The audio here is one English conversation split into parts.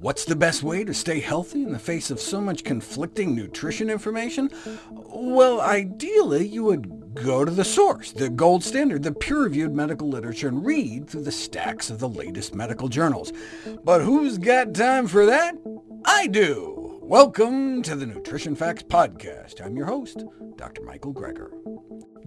What's the best way to stay healthy in the face of so much conflicting nutrition information? Well, ideally, you would go to the source, the gold standard, the peer-reviewed medical literature, and read through the stacks of the latest medical journals. But who's got time for that? I do! Welcome to the Nutrition Facts Podcast. I'm your host, Dr. Michael Greger.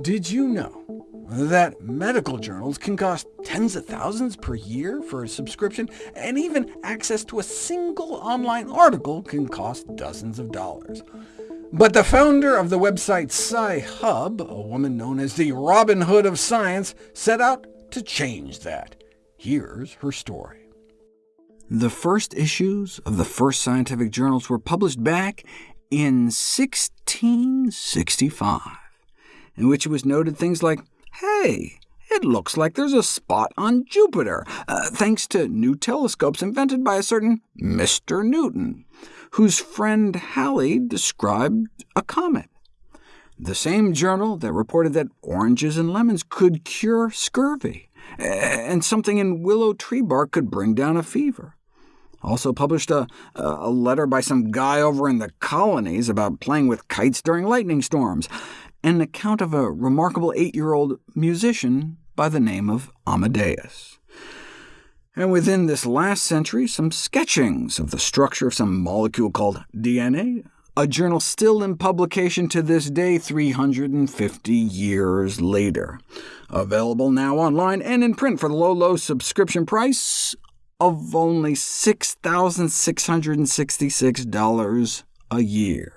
Did you know that medical journals can cost tens of thousands per year for a subscription, and even access to a single online article can cost dozens of dollars. But the founder of the website Sci-Hub, a woman known as the Robin Hood of science, set out to change that. Here's her story. The first issues of the first scientific journals were published back in 1665, in which it was noted things like Hey, it looks like there's a spot on Jupiter, uh, thanks to new telescopes invented by a certain Mr. Newton, whose friend Halley described a comet. The same journal that reported that oranges and lemons could cure scurvy, and something in willow tree bark could bring down a fever. Also published a, a letter by some guy over in the colonies about playing with kites during lightning storms, and an account of a remarkable eight-year-old musician by the name of Amadeus. And within this last century, some sketchings of the structure of some molecule called DNA, a journal still in publication to this day 350 years later. Available now online and in print for the low, low subscription price of only $6,666 a year.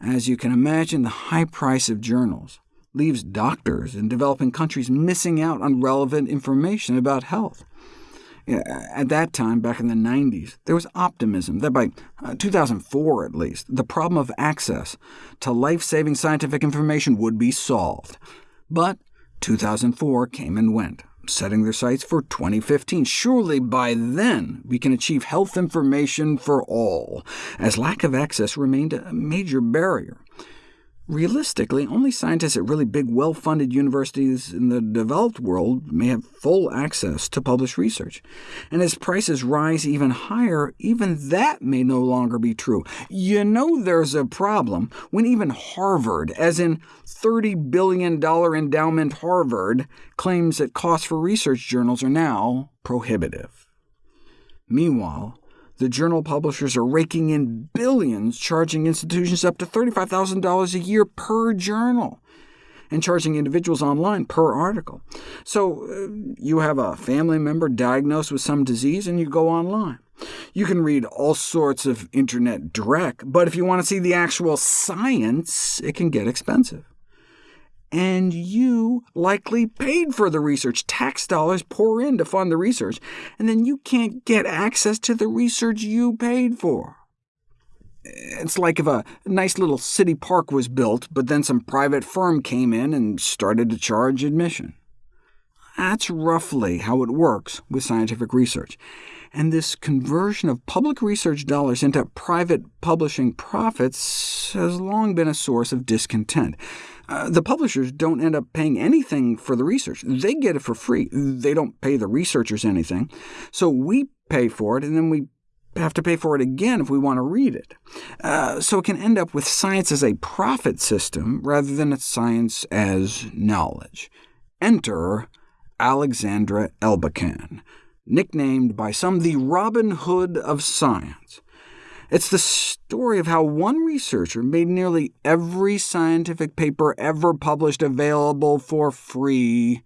As you can imagine, the high price of journals leaves doctors in developing countries missing out on relevant information about health. At that time, back in the 90s, there was optimism that by uh, 2004 at least, the problem of access to life-saving scientific information would be solved. But 2004 came and went setting their sights for 2015. Surely by then we can achieve health information for all, as lack of access remained a major barrier. Realistically, only scientists at really big, well-funded universities in the developed world may have full access to published research. And as prices rise even higher, even that may no longer be true. You know there's a problem when even Harvard, as in $30 billion endowment Harvard, claims that costs for research journals are now prohibitive. Meanwhile, the journal publishers are raking in billions, charging institutions up to $35,000 a year per journal, and charging individuals online per article. So uh, you have a family member diagnosed with some disease, and you go online. You can read all sorts of internet direct, but if you want to see the actual science, it can get expensive and you likely paid for the research. Tax dollars pour in to fund the research, and then you can't get access to the research you paid for. It's like if a nice little city park was built, but then some private firm came in and started to charge admission. That's roughly how it works with scientific research. And this conversion of public research dollars into private publishing profits has long been a source of discontent. Uh, the publishers don't end up paying anything for the research. They get it for free. They don't pay the researchers anything. So we pay for it, and then we have to pay for it again if we want to read it. Uh, so it can end up with science as a profit system rather than a science as knowledge. Enter Alexandra Elbakyan, nicknamed by some the Robin Hood of science. It's the story of how one researcher made nearly every scientific paper ever published available for free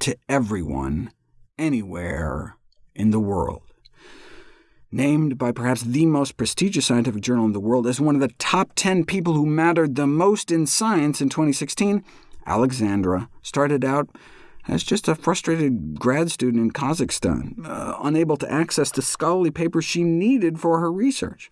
to everyone, anywhere in the world. Named by perhaps the most prestigious scientific journal in the world as one of the top 10 people who mattered the most in science in 2016, Alexandra started out as just a frustrated grad student in Kazakhstan, uh, unable to access the scholarly papers she needed for her research.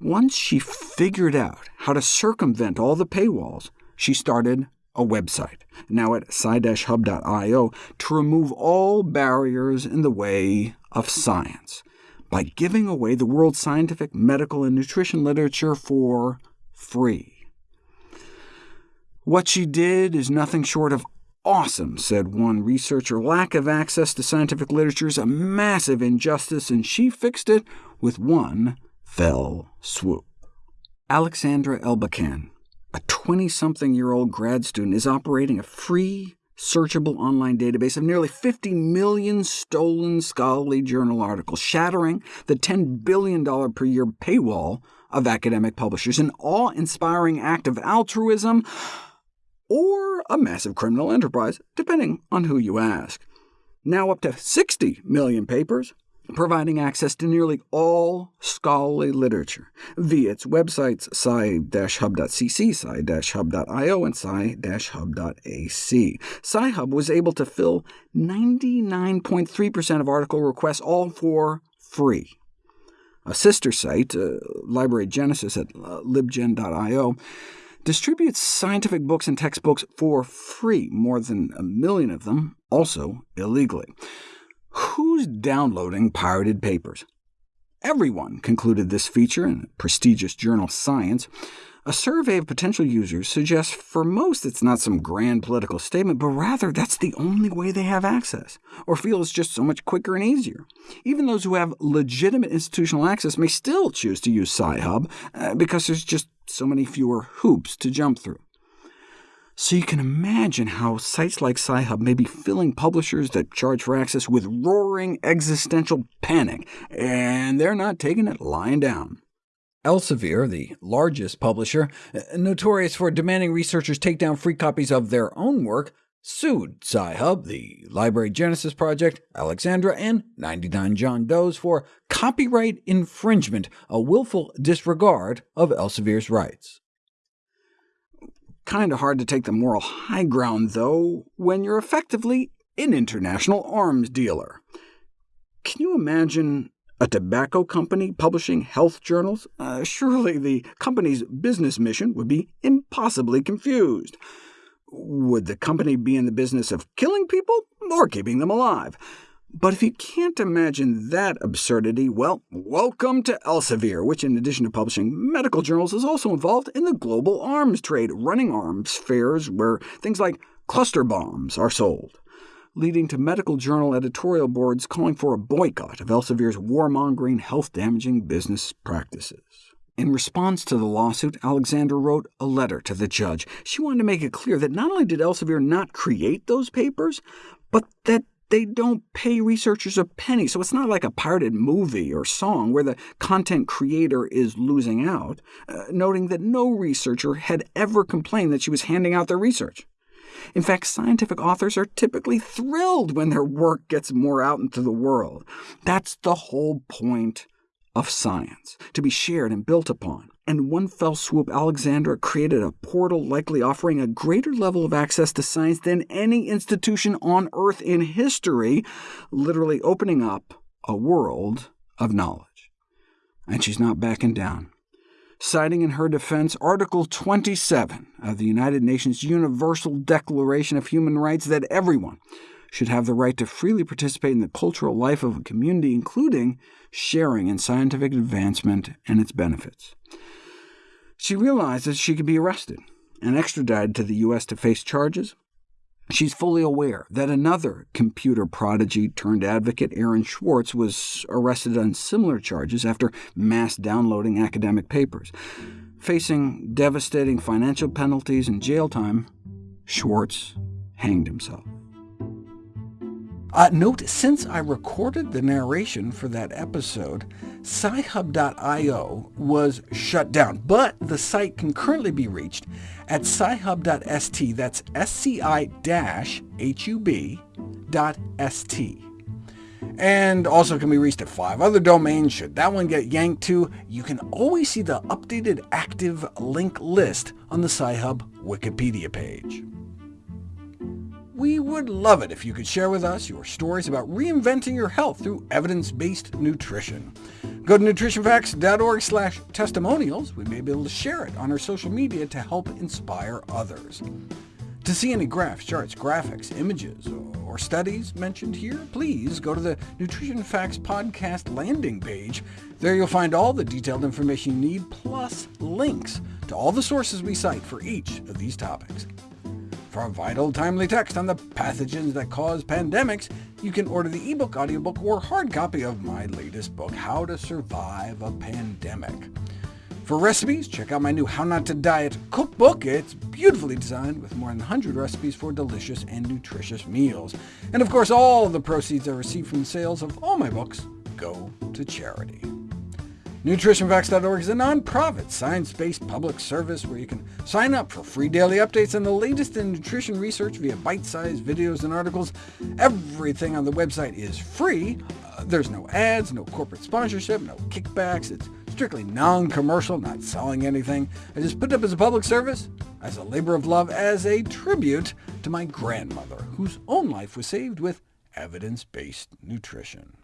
Once she figured out how to circumvent all the paywalls, she started a website, now at sci-hub.io, to remove all barriers in the way of science, by giving away the world's scientific, medical, and nutrition literature for free. What she did is nothing short of awesome, said one researcher. Lack of access to scientific literature is a massive injustice, and she fixed it with one fell swoop. Alexandra Elbakyan, a 20-something-year-old grad student, is operating a free, searchable online database of nearly 50 million stolen scholarly journal articles, shattering the $10 billion per year paywall of academic publishers, an awe-inspiring act of altruism or a massive criminal enterprise, depending on who you ask. Now up to 60 million papers, providing access to nearly all scholarly literature via its websites sci-hub.cc, sci-hub.io, and sci-hub.ac. Sci-hub was able to fill 99.3% of article requests, all for free. A sister site, uh, Library Genesis at uh, libgen.io, distributes scientific books and textbooks for free, more than a million of them, also illegally. Who's downloading pirated papers? Everyone concluded this feature in the prestigious journal Science. A survey of potential users suggests for most it's not some grand political statement, but rather that's the only way they have access, or feel it's just so much quicker and easier. Even those who have legitimate institutional access may still choose to use Sci-Hub, uh, because there's just so many fewer hoops to jump through. So you can imagine how sites like Sci-Hub may be filling publishers that charge for access with roaring existential panic, and they're not taking it lying down. Elsevier, the largest publisher, notorious for demanding researchers take down free copies of their own work, sued Sci-Hub, the Library Genesis Project, Alexandra, and 99 John Does for copyright infringement, a willful disregard of Elsevier's rights. Kind of hard to take the moral high ground, though, when you're effectively an international arms dealer. Can you imagine a tobacco company publishing health journals? Uh, surely the company's business mission would be impossibly confused. Would the company be in the business of killing people or keeping them alive? But if you can't imagine that absurdity, well, welcome to Elsevier, which in addition to publishing medical journals is also involved in the global arms trade, running arms fairs where things like cluster bombs are sold leading to medical journal editorial boards calling for a boycott of Elsevier's warmongering, health-damaging business practices. In response to the lawsuit, Alexander wrote a letter to the judge. She wanted to make it clear that not only did Elsevier not create those papers, but that they don't pay researchers a penny, so it's not like a pirated movie or song where the content creator is losing out, uh, noting that no researcher had ever complained that she was handing out their research. In fact, scientific authors are typically thrilled when their work gets more out into the world. That's the whole point of science, to be shared and built upon. And one fell swoop, Alexandra created a portal likely offering a greater level of access to science than any institution on Earth in history, literally opening up a world of knowledge. And she's not backing down citing in her defense Article 27 of the United Nations Universal Declaration of Human Rights that everyone should have the right to freely participate in the cultural life of a community, including sharing in scientific advancement and its benefits. She realizes she could be arrested and extradited to the U.S. to face charges, She's fully aware that another computer prodigy turned advocate, Aaron Swartz, was arrested on similar charges after mass downloading academic papers. Facing devastating financial penalties and jail time, Schwartz hanged himself. Uh, note, since I recorded the narration for that episode, SciHub.io was shut down, but the site can currently be reached at scihub.st, that's sci-hub.st, and also can be reached at five other domains. Should that one get yanked too, you can always see the updated active link list on the Sci-Hub Wikipedia page. We would love it if you could share with us your stories about reinventing your health through evidence-based nutrition. Go to nutritionfacts.org slash testimonials. We may be able to share it on our social media to help inspire others. To see any graphs, charts, graphics, images, or studies mentioned here, please go to the Nutrition Facts podcast landing page. There you'll find all the detailed information you need, plus links to all the sources we cite for each of these topics. For a vital, timely text on the pathogens that cause pandemics, you can order the ebook, audiobook, or hard copy of my latest book, How to Survive a Pandemic. For recipes, check out my new How Not to Diet cookbook. It's beautifully designed with more than 100 recipes for delicious and nutritious meals. And of course, all the proceeds I receive from the sales of all my books go to charity. NutritionFacts.org is a nonprofit, science-based public service where you can sign up for free daily updates on the latest in nutrition research via bite-sized videos and articles. Everything on the website is free. Uh, there's no ads, no corporate sponsorship, no kickbacks. It's strictly non-commercial, not selling anything. I just put it up as a public service, as a labor of love, as a tribute to my grandmother, whose own life was saved with evidence-based nutrition.